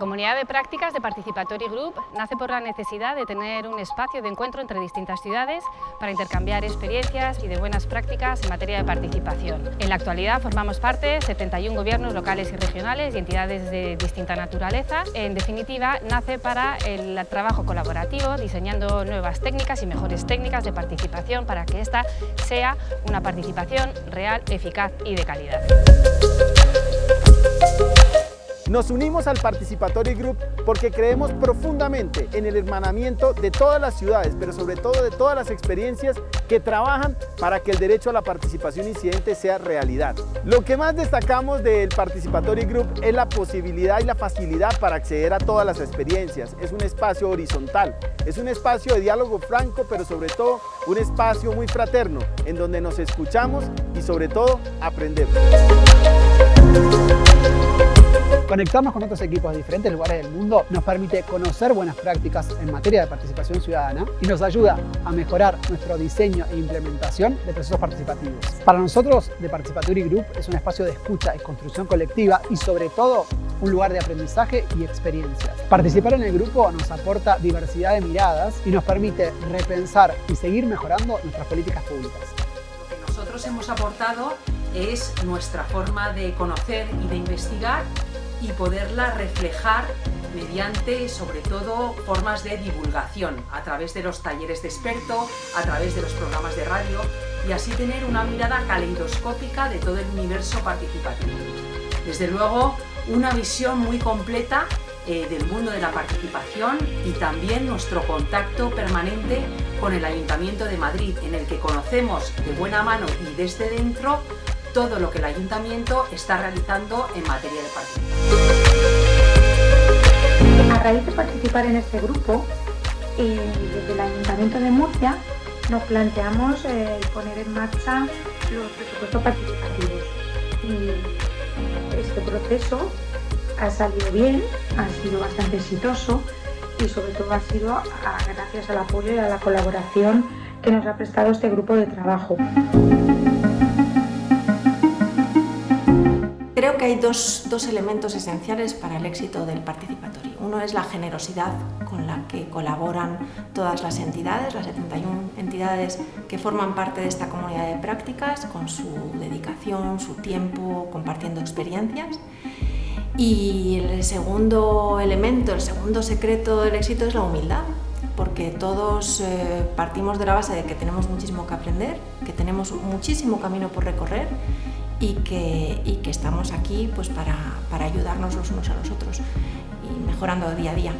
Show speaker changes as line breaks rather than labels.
comunidad de prácticas de Participatory Group nace por la necesidad de tener un espacio de encuentro entre distintas ciudades para intercambiar experiencias y de buenas prácticas en materia de participación. En la actualidad formamos parte de 71 gobiernos locales y regionales y entidades de distinta naturaleza. En definitiva, nace para el trabajo colaborativo, diseñando nuevas técnicas y mejores técnicas de participación para que esta sea una participación real, eficaz y de calidad.
Nos unimos al Participatory Group porque creemos profundamente en el hermanamiento de todas las ciudades, pero sobre todo de todas las experiencias que trabajan para que el derecho a la participación incidente sea realidad. Lo que más destacamos del Participatory Group es la posibilidad y la facilidad para acceder a todas las experiencias. Es un espacio horizontal, es un espacio de diálogo franco, pero sobre todo un espacio muy fraterno, en donde nos escuchamos y sobre todo aprendemos.
Conectarnos con otros equipos de diferentes lugares del mundo nos permite conocer buenas prácticas en materia de participación ciudadana y nos ayuda a mejorar nuestro diseño e implementación de procesos participativos. Para nosotros, The Participatory Group es un espacio de escucha y construcción colectiva y sobre todo un lugar de aprendizaje y experiencias. Participar en el grupo nos aporta diversidad de miradas y nos permite repensar y seguir mejorando nuestras políticas públicas.
Lo que nosotros hemos aportado es nuestra forma de conocer y de investigar y poderla reflejar mediante, sobre todo, formas de divulgación, a través de los talleres de experto, a través de los programas de radio, y así tener una mirada caleidoscópica de todo el universo participativo. Desde luego, una visión muy completa eh, del mundo de la participación y también nuestro contacto permanente con el Ayuntamiento de Madrid, en el que conocemos de buena mano y desde dentro todo lo que el Ayuntamiento está realizando en materia de participación.
A raíz de participar en este grupo, eh, desde el Ayuntamiento de Murcia nos planteamos eh, poner en marcha los presupuestos participativos. Este proceso ha salido bien, ha sido bastante exitoso y sobre todo ha sido gracias al apoyo y a la colaboración que nos ha prestado este grupo de trabajo.
Creo que hay dos, elementos esenciales para el éxito del participatorio. Uno es la generosidad con la que colaboran todas las entidades, las 71 entidades que forman parte de esta comunidad de prácticas, con su dedicación, su tiempo, compartiendo experiencias. Y el segundo elemento, el segundo secreto del éxito es la humildad, porque todos eh, partimos de la base de que tenemos muchísimo que aprender, que tenemos muchísimo camino por recorrer y que, y que estamos aquí pues, para, para ayudarnos los unos a los otros y mejorando día a día.